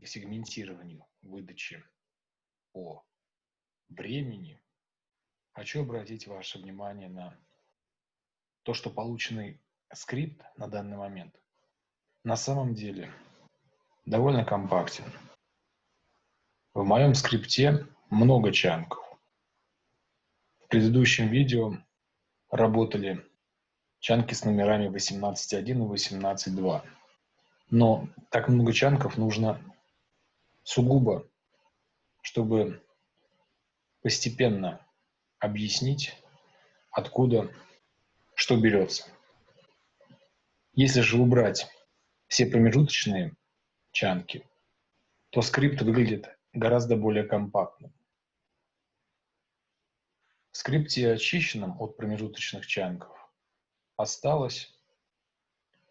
к сегментированию выдачи по времени, хочу обратить ваше внимание на то, что полученный скрипт на данный момент на самом деле довольно компактен. В моем скрипте много чанков. В предыдущем видео работали чанки с номерами 18.1 и 18.2. Но так много чанков нужно сугубо, чтобы постепенно объяснить, откуда что берется. Если же убрать все промежуточные чанки, то скрипт выглядит гораздо более компактным. В скрипте, очищенном от промежуточных чанков, осталось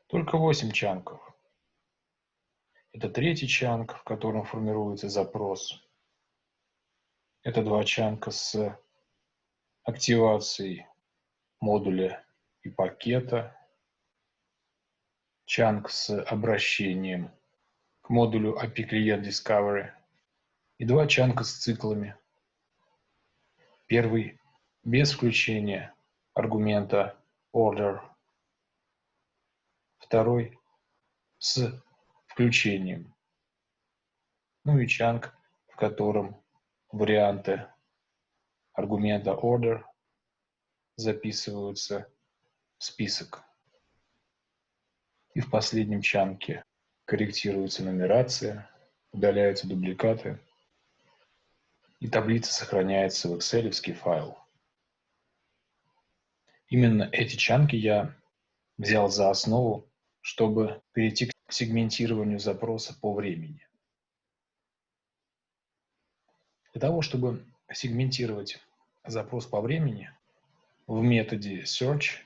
только 8 чанков. Это третий чанк, в котором формируется запрос. Это два чанка с активацией модуля и пакета. Чанк с обращением к модулю API Client Discovery и два чанка с циклами. Первый без включения аргумента order. Второй с включением. Ну и чанк, в котором варианты аргумента order записываются в список. И в последнем чанке корректируется нумерация, удаляются дубликаты, и таблица сохраняется в excel файл. Именно эти чанки я взял за основу, чтобы перейти сегментированию запроса по времени. Для того, чтобы сегментировать запрос по времени, в методе search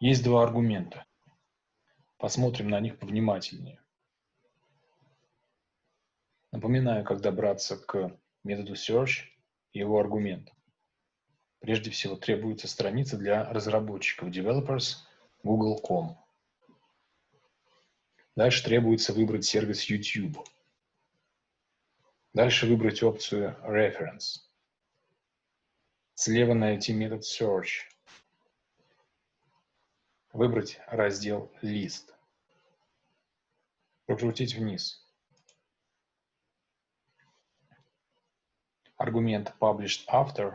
есть два аргумента. Посмотрим на них повнимательнее. Напоминаю, как добраться к методу search и его аргументам. Прежде всего требуется страница для разработчиков developers google.com. Дальше требуется выбрать сервис YouTube. Дальше выбрать опцию Reference. Слева найти метод Search. Выбрать раздел List. Прокрутить вниз. Аргумент Published After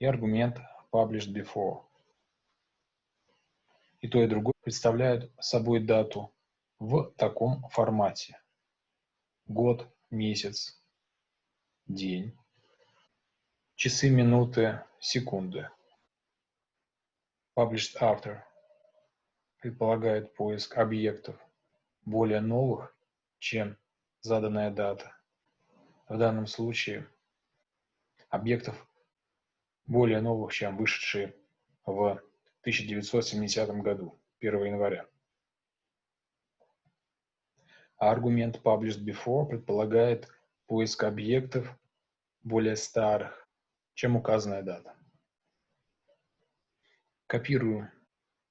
и аргумент published before. И то, и другое представляют собой дату в таком формате. Год, месяц, день, часы, минуты, секунды. Published after предполагает поиск объектов более новых, чем заданная дата. В данном случае объектов более новых, чем вышедшие в 1970 году, 1 января. Аргумент published before предполагает поиск объектов более старых, чем указанная дата. Копирую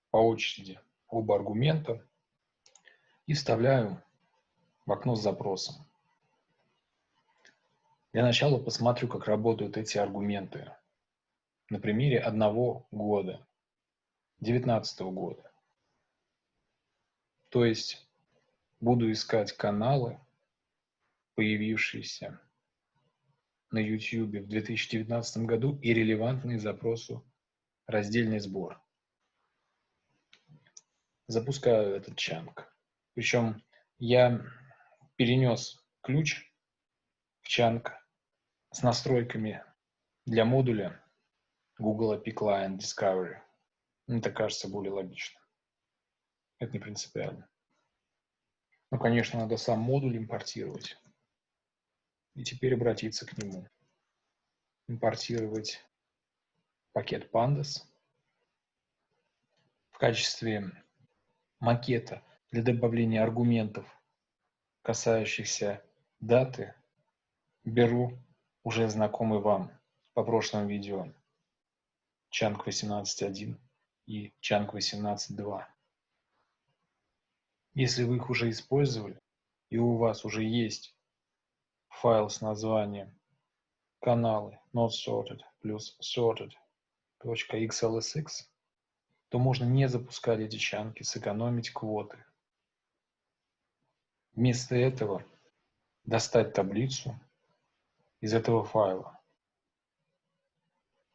по очереди оба аргумента и вставляю в окно с запросом. Для начала посмотрю, как работают эти аргументы на примере одного года, 2019 года. То есть буду искать каналы, появившиеся на YouTube в 2019 году и релевантные запросу раздельный сбор. Запускаю этот чанк. Причем я перенес ключ в чанк с настройками для модуля Google API Client Discovery. Мне так кажется более логично. Это не принципиально. Ну, конечно, надо сам модуль импортировать. И теперь обратиться к нему. Импортировать пакет Pandas. В качестве макета для добавления аргументов, касающихся даты, беру уже знакомый вам по прошлым видео Чанг 18.1 и Чанг 18.2. Если вы их уже использовали, и у вас уже есть файл с названием каналы not sorted плюс sorted .xlsx, то можно не запускать эти чанки, сэкономить квоты. Вместо этого достать таблицу из этого файла.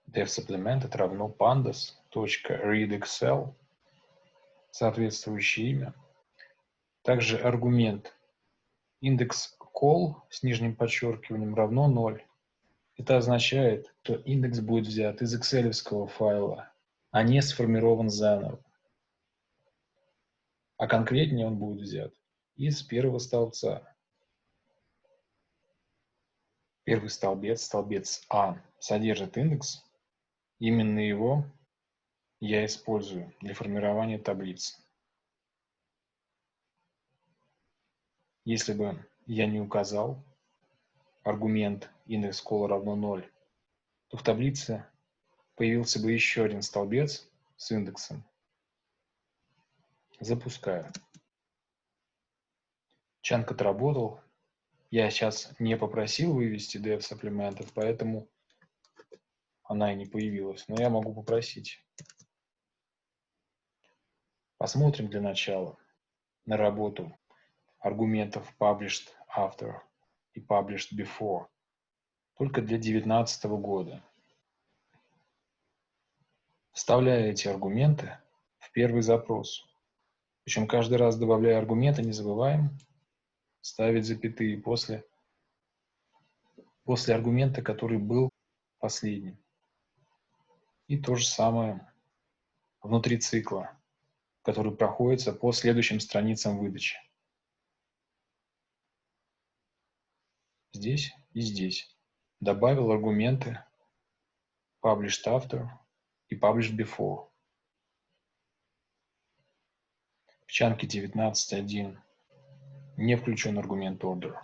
devSupplemented равно pandas.readexcel, соответствующее имя. Также аргумент индекс call с нижним подчеркиванием равно 0. Это означает, что индекс будет взят из excel файла, а не сформирован заново. А конкретнее он будет взят из первого столбца. Первый столбец, столбец А, содержит индекс. Именно его я использую для формирования таблицы. Если бы я не указал аргумент индекс кола равно 0, то в таблице появился бы еще один столбец с индексом. Запускаю. Чанк отработал. Я сейчас не попросил вывести dev сапплиментов, поэтому она и не появилась. Но я могу попросить. Посмотрим для начала на работу аргументов published after и published before только для 2019 года. Вставляя эти аргументы в первый запрос. Причем каждый раз добавляя аргументы, не забываем ставить запятые после, после аргумента, который был последним. И то же самое внутри цикла, который проходится по следующим страницам выдачи. Здесь и здесь. Добавил аргументы published after и published before. В чанке 19.1 не включен аргумент order.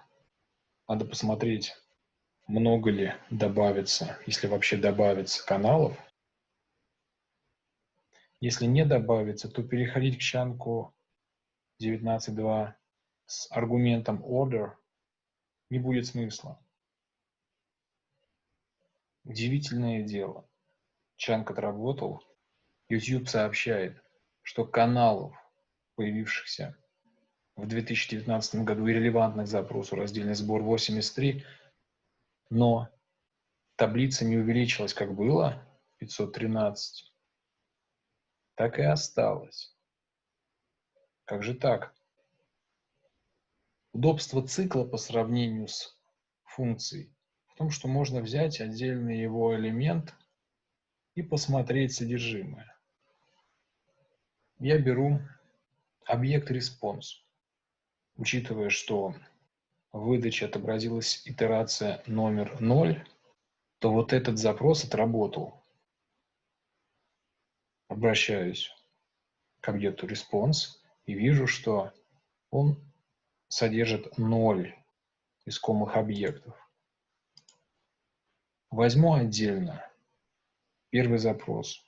Надо посмотреть, много ли добавится, если вообще добавится каналов. Если не добавится, то переходить к чанку 19.2 с аргументом order не будет смысла. Удивительное дело. Чанк отработал. YouTube сообщает, что каналов, появившихся в 2019 году и релевантных запросу раздельный сбор 83, но таблица не увеличилась, как было, 513, так и осталось. Как же так? Удобство цикла по сравнению с функцией в том, что можно взять отдельный его элемент и посмотреть содержимое. Я беру объект response учитывая, что в выдаче отобразилась итерация номер 0, то вот этот запрос отработал. Обращаюсь к объекту response и вижу, что он содержит 0 искомых объектов. Возьму отдельно первый запрос,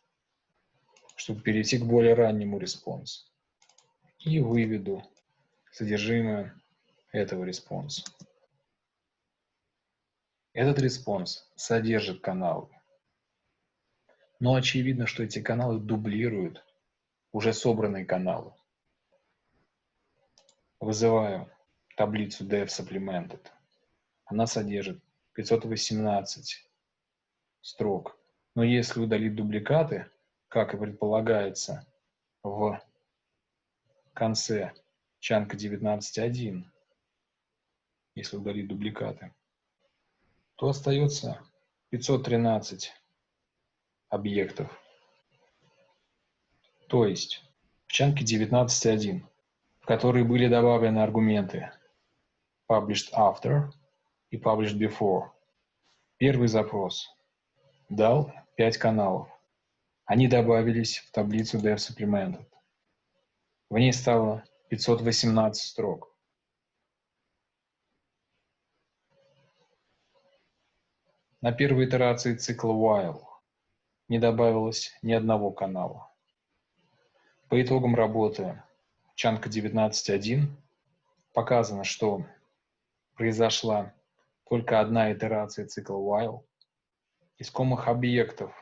чтобы перейти к более раннему респонсу. И выведу содержимое этого response а. Этот response содержит каналы. Но очевидно, что эти каналы дублируют уже собранные каналы. Вызываю таблицу dev supplemented. Она содержит 518 строк. Но если удалить дубликаты, как и предполагается в конце чанка 19.1, если удалить дубликаты, то остается 513 объектов. То есть в чанке 19.1, в которые были добавлены аргументы published after и published before. Первый запрос дал 5 каналов. Они добавились в таблицу dev supplemented. В ней стало 518 строк. На первой итерации цикла while не добавилось ни одного канала. По итогам работы Чанка 19.1, показано, что произошла только одна итерация цикла while. Искомых объектов,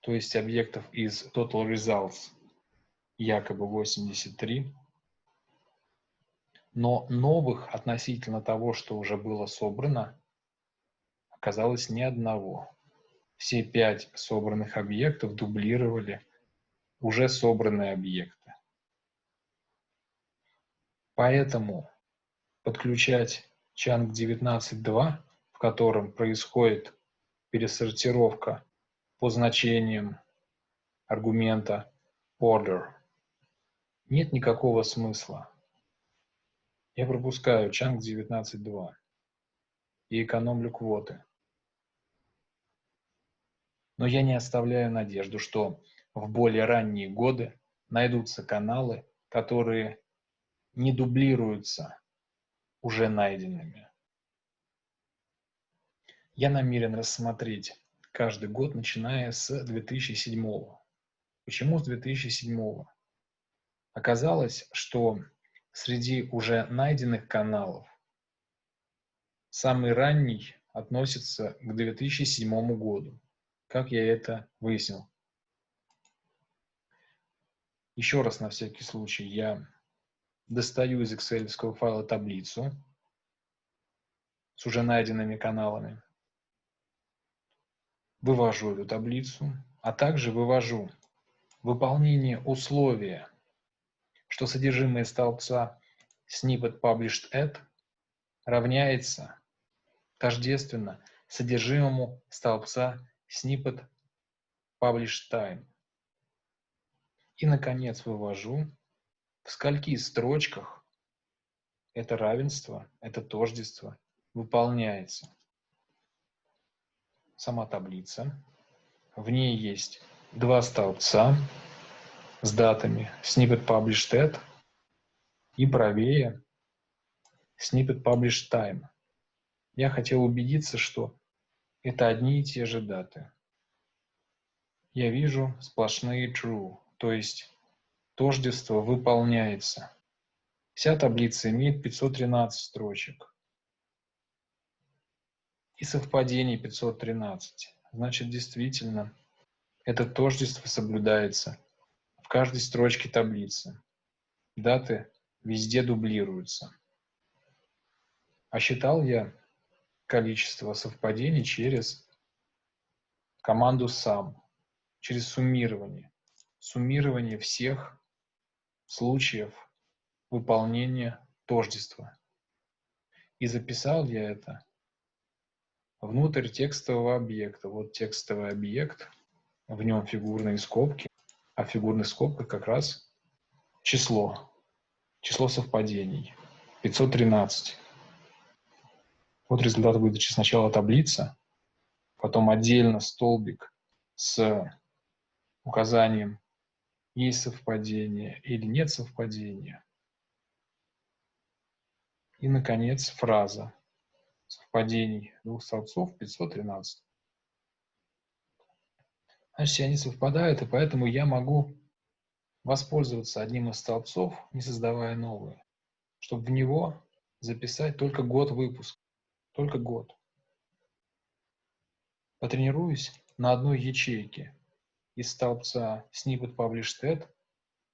то есть объектов из total results, якобы 83, но новых относительно того, что уже было собрано, оказалось ни одного. Все пять собранных объектов дублировали уже собранные объекты. Поэтому подключать Chunk 19.2, в котором происходит пересортировка по значениям аргумента order, нет никакого смысла. Я пропускаю Chunk 19.2 и экономлю квоты. Но я не оставляю надежду, что в более ранние годы найдутся каналы, которые не дублируются уже найденными. Я намерен рассмотреть каждый год, начиная с 2007. Почему с 2007? Оказалось, что среди уже найденных каналов самый ранний относится к 2007 году. Как я это выяснил? Еще раз на всякий случай я достаю из Excel файла таблицу с уже найденными каналами, вывожу эту таблицу, а также вывожу выполнение условия, что содержимое столбца snippet published at равняется тождественно содержимому столбца snippet published time. И, наконец, вывожу, в скольки строчках это равенство, это тождество выполняется. Сама таблица. В ней есть два столбца с датами snippet published at и правее snippet published time. Я хотел убедиться, что это одни и те же даты. Я вижу сплошные true, то есть тождество выполняется. Вся таблица имеет 513 строчек. И совпадений 513. Значит, действительно, это тождество соблюдается в каждой строчке таблицы. Даты везде дублируются. А считал я количество совпадений через команду sum, через суммирование. Суммирование всех случаев выполнения тождества. И записал я это внутрь текстового объекта. Вот текстовый объект, в нем фигурные скобки, а в фигурных скобках как раз число, число совпадений, 513. Вот результат выдачи. Сначала таблица, потом отдельно столбик с указанием есть совпадение или нет совпадения. И, наконец, фраза. Совпадений двух столбцов 513. Значит, они совпадают, и поэтому я могу воспользоваться одним из столбцов, не создавая новые, чтобы в него записать только год выпуска. Только год. Потренируюсь на одной ячейке из столбца snippet published at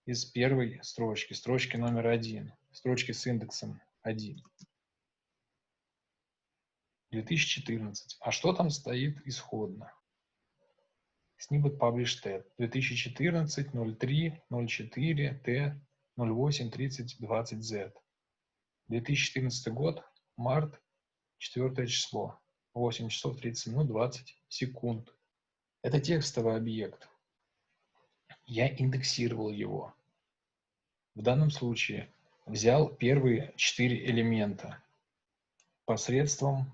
из первой строчки, строчки номер один, строчки с индексом 1. 2014. А что там стоит исходно? Snippet published at 2014 03 04 T 08 30 20 Z. 2014 год, март, 4 число, 8 часов 30 минут 20 секунд. Это текстовый объект я индексировал его. В данном случае взял первые четыре элемента посредством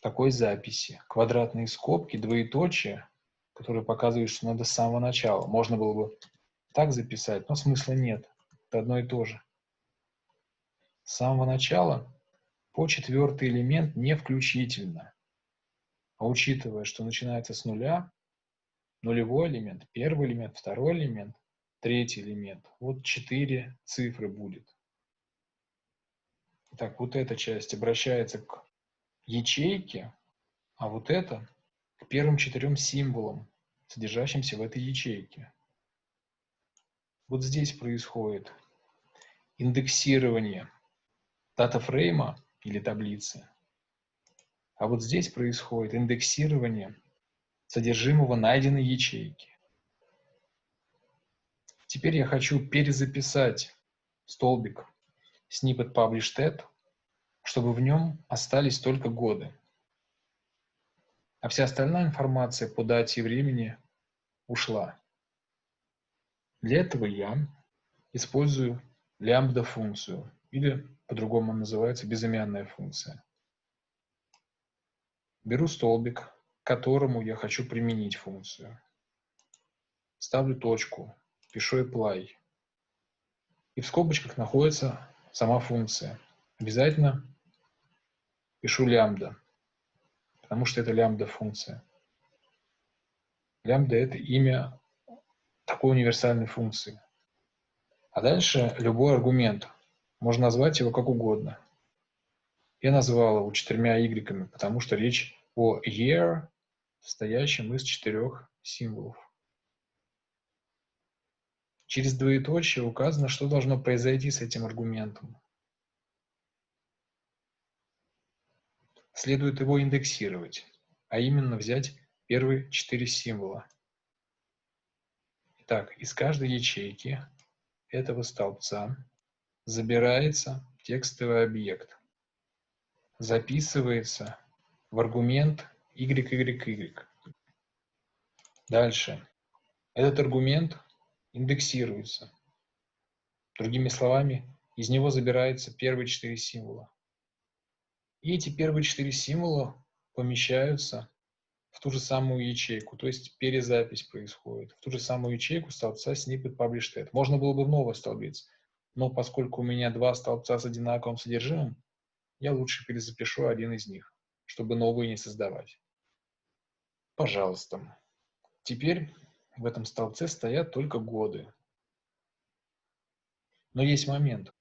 такой записи. Квадратные скобки, двоеточие, которые показывают, что надо с самого начала. Можно было бы так записать, но смысла нет. Это одно и то же. С самого начала по четвертый элемент не включительно. А учитывая, что начинается с нуля, нулевой элемент, первый элемент, второй элемент, третий элемент. Вот четыре цифры будет. Итак, вот эта часть обращается к ячейке, а вот это к первым четырем символам, содержащимся в этой ячейке. Вот здесь происходит индексирование датафрейма или таблицы. А вот здесь происходит индексирование содержимого найденной ячейки. Теперь я хочу перезаписать столбик snippet published at, чтобы в нем остались только годы. А вся остальная информация по дате и времени ушла. Для этого я использую лямбда функцию, или по-другому называется безымянная функция. Беру столбик, к которому я хочу применить функцию. Ставлю точку, пишу apply. И в скобочках находится сама функция. Обязательно пишу лямбда, потому что это лямбда функция. Лямбда – это имя такой универсальной функции. А дальше любой аргумент. Можно назвать его как угодно. Я назвал его четырьмя y, потому что речь о year, состоящем из четырех символов. Через двоеточие указано, что должно произойти с этим аргументом. Следует его индексировать, а именно взять первые четыре символа. Итак, из каждой ячейки этого столбца забирается текстовый объект, записывается в аргумент YYY. Дальше. Этот аргумент индексируется. Другими словами, из него забираются первые четыре символа. И эти первые четыре символа помещаются в ту же самую ячейку, то есть перезапись происходит, в ту же самую ячейку столбца snippet published at. Можно было бы в новый столбец, но поскольку у меня два столбца с одинаковым содержимым, я лучше перезапишу один из них, чтобы новые не создавать. Пожалуйста. Теперь в этом столбце стоят только годы. Но есть момент.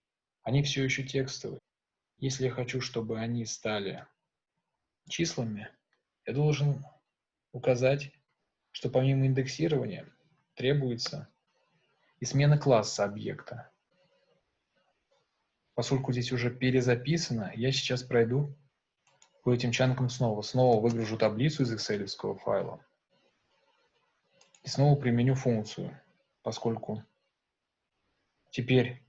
Они все еще текстовые. Если я хочу, чтобы они стали числами, я должен указать, что помимо индексирования требуется и смена класса объекта. Поскольку здесь уже перезаписано, я сейчас пройду по этим чанкам снова. Снова выгружу таблицу из excel файла. И снова применю функцию, поскольку теперь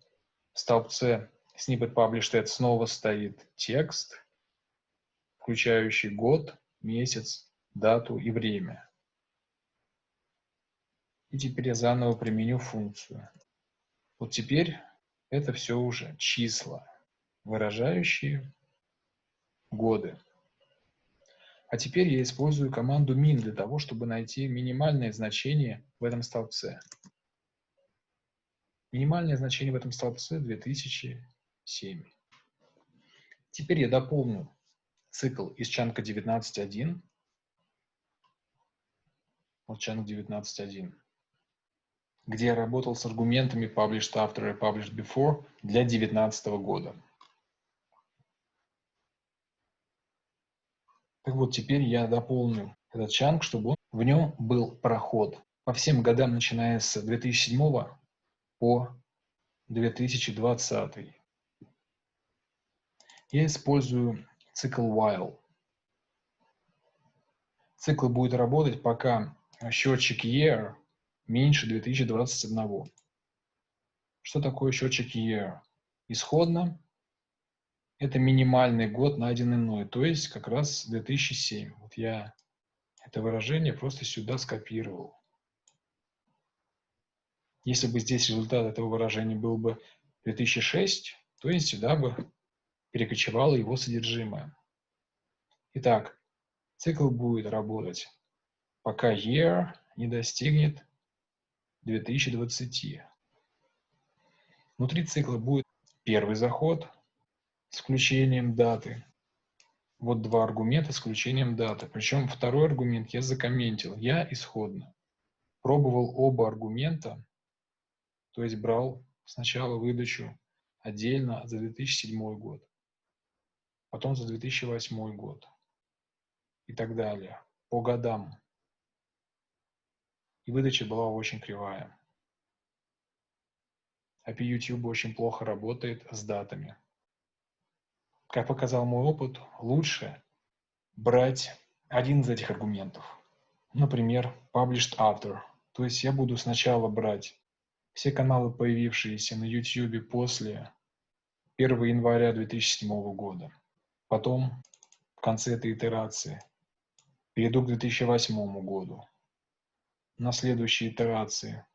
в столбце snippet published at снова стоит текст, включающий год, месяц, дату и время. И теперь я заново применю функцию. Вот теперь это все уже числа, выражающие годы. А теперь я использую команду min для того, чтобы найти минимальное значение в этом столбце. Минимальное значение в этом столбце 2007. Теперь я дополню цикл из чанка 19.1 вот channel 19.1, где я работал с аргументами published after и published before для 2019 года. Так вот, теперь я дополню этот чанк, чтобы он, в нем был проход по всем годам, начиная с 2007 по 2020. Я использую цикл while. Цикл будет работать, пока счетчик year меньше 2021. Что такое счетчик year? Исходно это минимальный год, найденный мной, то есть как раз 2007. Вот я это выражение просто сюда скопировал. Если бы здесь результат этого выражения был бы 2006, то есть сюда бы перекочевало его содержимое. Итак, цикл будет работать пока year не достигнет 2020. Внутри цикла будет первый заход с включением даты. Вот два аргумента с включением даты. Причем второй аргумент я закомментил. Я исходно пробовал оба аргумента, то есть брал сначала выдачу отдельно за 2007 год, потом за 2008 год и так далее, по годам. И выдача была очень кривая. API YouTube очень плохо работает с датами. Как показал мой опыт, лучше брать один из этих аргументов. Например, published after. То есть я буду сначала брать все каналы, появившиеся на YouTube после 1 января 2007 года. Потом, в конце этой итерации, перейду к 2008 году. На следующей итерации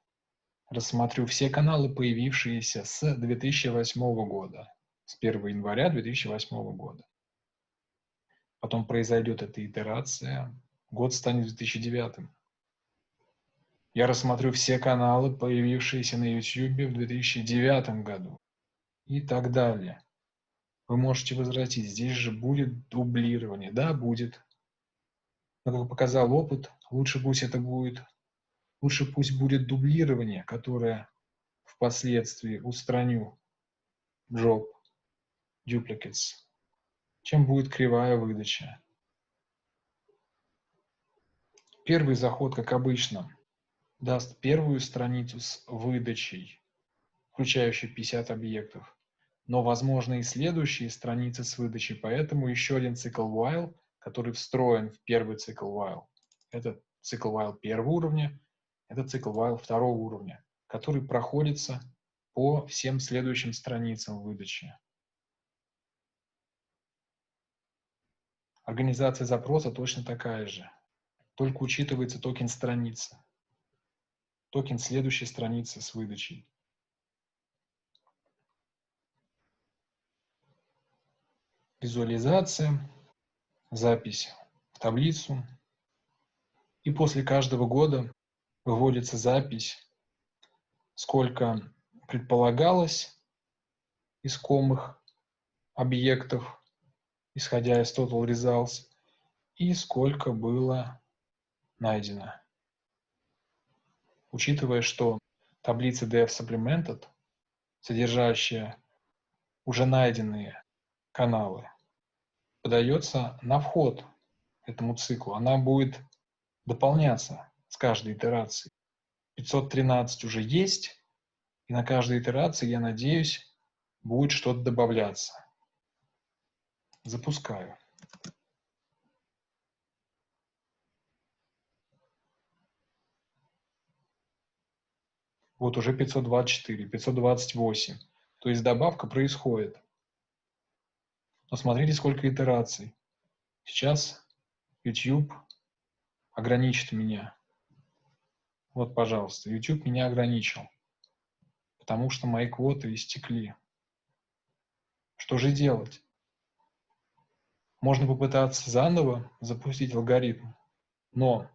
рассмотрю все каналы, появившиеся с 2008 года, с 1 января 2008 года. Потом произойдет эта итерация, год станет 2009. Я рассмотрю все каналы, появившиеся на YouTube в 2009 году и так далее. Вы можете возвратить, здесь же будет дублирование. Да, будет. Но, как показал опыт, лучше пусть это будет, лучше пусть будет дублирование, которое впоследствии устраню job duplicates, чем будет кривая выдача. Первый заход, как обычно, даст первую страницу с выдачей, включающей 50 объектов, но возможны и следующие страницы с выдачей, поэтому еще один цикл while, который встроен в первый цикл while. Это цикл while первого уровня, это цикл while второго уровня, который проходится по всем следующим страницам выдачи. Организация запроса точно такая же, только учитывается токен страницы токен следующей страницы с выдачей. Визуализация, запись в таблицу. И после каждого года выводится запись, сколько предполагалось искомых объектов, исходя из total results, и сколько было найдено учитывая, что таблица DF Supplemented, содержащая уже найденные каналы, подается на вход этому циклу. Она будет дополняться с каждой итерацией. 513 уже есть, и на каждой итерации, я надеюсь, будет что-то добавляться. Запускаю. Вот уже 524, 528. То есть добавка происходит. Но смотрите, сколько итераций. Сейчас YouTube ограничит меня. Вот, пожалуйста, YouTube меня ограничил. Потому что мои квоты истекли. Что же делать? Можно попытаться заново запустить алгоритм. Но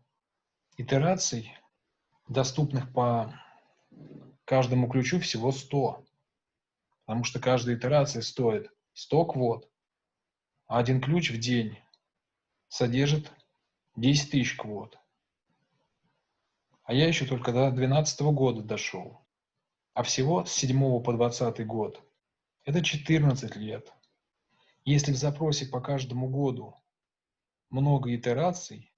итераций, доступных по каждому ключу всего 100. Потому что каждая итерация стоит 100 квот. А один ключ в день содержит 10 тысяч квот. А я еще только до 2012 года дошел. А всего с 7 по 20 год. Это 14 лет. Если в запросе по каждому году много итераций,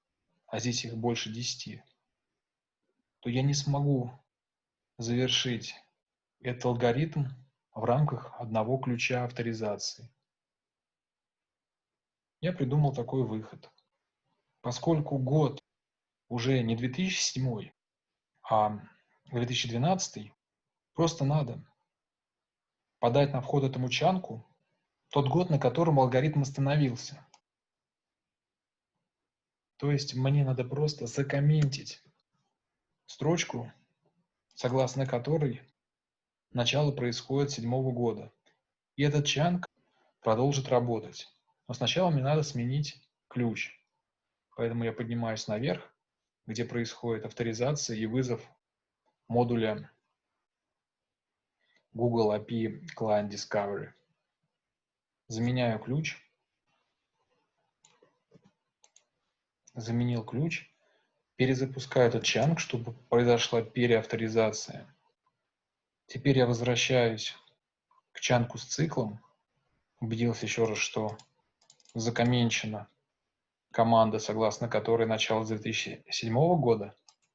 а здесь их больше 10, то я не смогу завершить этот алгоритм в рамках одного ключа авторизации. Я придумал такой выход. Поскольку год уже не 2007, а 2012, просто надо подать на вход этому чанку тот год, на котором алгоритм остановился. То есть мне надо просто закомментить строчку согласно которой начало происходит седьмого года. И этот чанг продолжит работать. Но сначала мне надо сменить ключ. Поэтому я поднимаюсь наверх, где происходит авторизация и вызов модуля Google API Client Discovery. Заменяю ключ. Заменил ключ перезапускаю этот чанг, чтобы произошла переавторизация. Теперь я возвращаюсь к чанку с циклом. Убедился еще раз, что закоменчена команда, согласно которой начало 2007 года,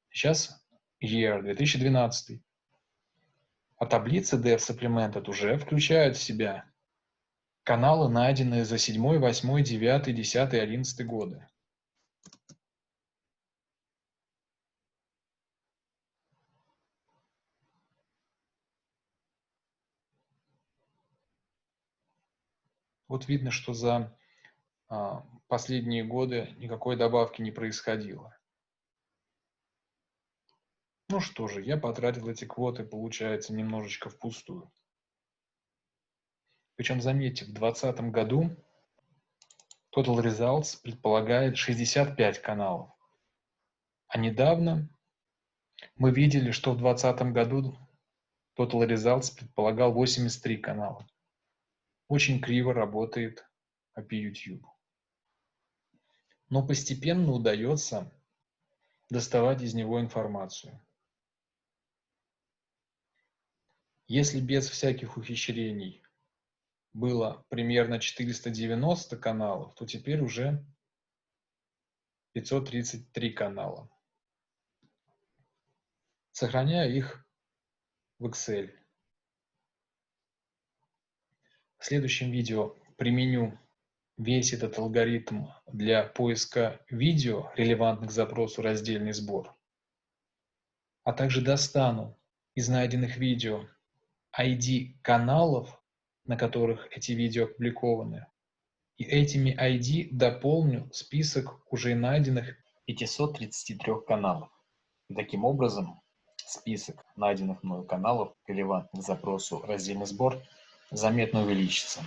сейчас year 2012. А таблица Dev Supplemented уже включает в себя каналы, найденные за 7, 8, 9, 10, 11 годы. Вот видно, что за а, последние годы никакой добавки не происходило. Ну что же, я потратил эти квоты, получается, немножечко впустую. Причем, заметьте, в 2020 году Total Results предполагает 65 каналов. А недавно мы видели, что в 2020 году Total Results предполагал 83 канала. Очень криво работает API YouTube. Но постепенно удается доставать из него информацию. Если без всяких ухищрений было примерно 490 каналов, то теперь уже 533 канала. Сохраняю их в Excel. В следующем видео применю весь этот алгоритм для поиска видео, релевантных к запросу раздельный сбор, а также достану из найденных видео ID каналов, на которых эти видео опубликованы, и этими ID дополню список уже найденных 533 каналов. И таким образом список найденных мною каналов, релевантных запросу раздельный сбор, заметно увеличится.